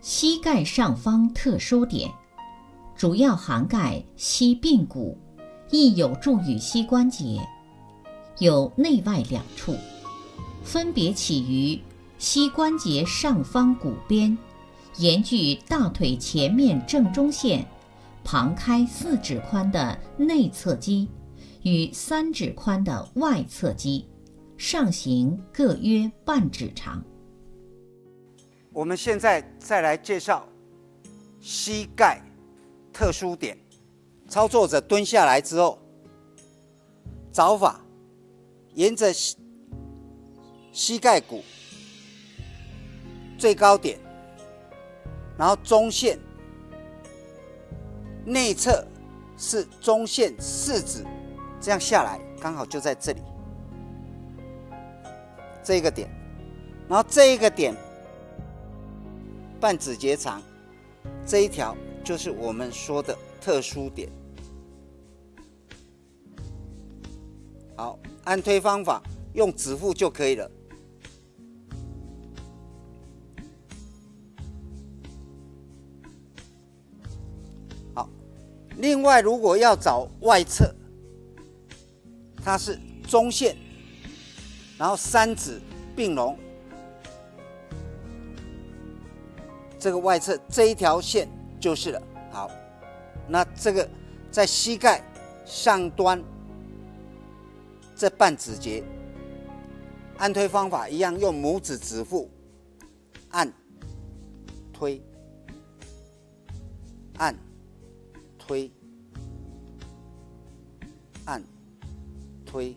膝盖上方特殊点，主要涵盖膝髌骨，亦有助于膝关节，有内外两处，分别起于膝关节上方骨边，沿距大腿前面正中线，旁开四指宽的内侧肌，与三指宽的外侧肌，上行各约半指长。我们现在再来介绍膝盖特殊点。操作者蹲下来之后，找法沿着膝膝盖骨最高点，然后中线内侧是中线四指，这样下来刚好就在这里这个点，然后这一个点。半指节长这一条就是我们说的特殊点。好，按推方法用指腹就可以了。好，另外如果要找外侧，它是中线，然后三指并拢。这个外侧这一条线就是了。好，那这个在膝盖上端这半指节，按推方法一样，用拇指指腹按推按推按推。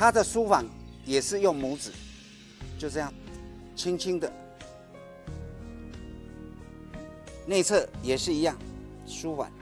它的舒缓也是用拇指，就这样，轻轻的。内侧也是一样，舒缓。